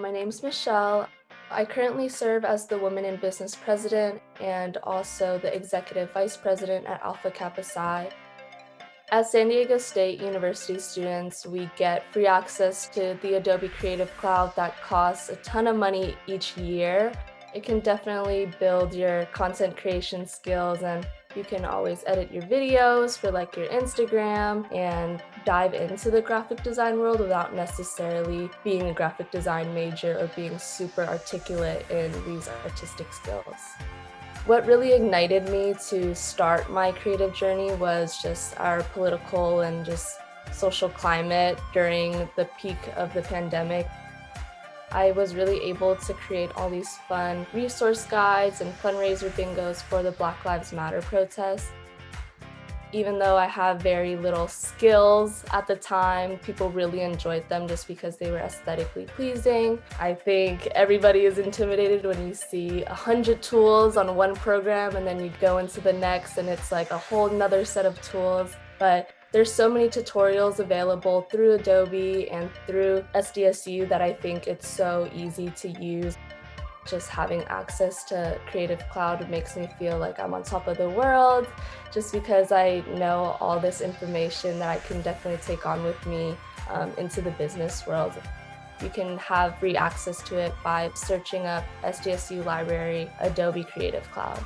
My name's Michelle. I currently serve as the Women in Business President and also the Executive Vice President at Alpha Kappa Psi. As San Diego State University students, we get free access to the Adobe Creative Cloud that costs a ton of money each year. It can definitely build your content creation skills and you can always edit your videos for like your Instagram and dive into the graphic design world without necessarily being a graphic design major or being super articulate in these artistic skills. What really ignited me to start my creative journey was just our political and just social climate during the peak of the pandemic. I was really able to create all these fun resource guides and fundraiser bingos for the Black Lives Matter protests. Even though I have very little skills at the time, people really enjoyed them just because they were aesthetically pleasing. I think everybody is intimidated when you see a hundred tools on one program and then you go into the next and it's like a whole nother set of tools. But there's so many tutorials available through Adobe and through SDSU that I think it's so easy to use. Just having access to Creative Cloud makes me feel like I'm on top of the world just because I know all this information that I can definitely take on with me um, into the business world. You can have free access to it by searching up SDSU Library Adobe Creative Cloud.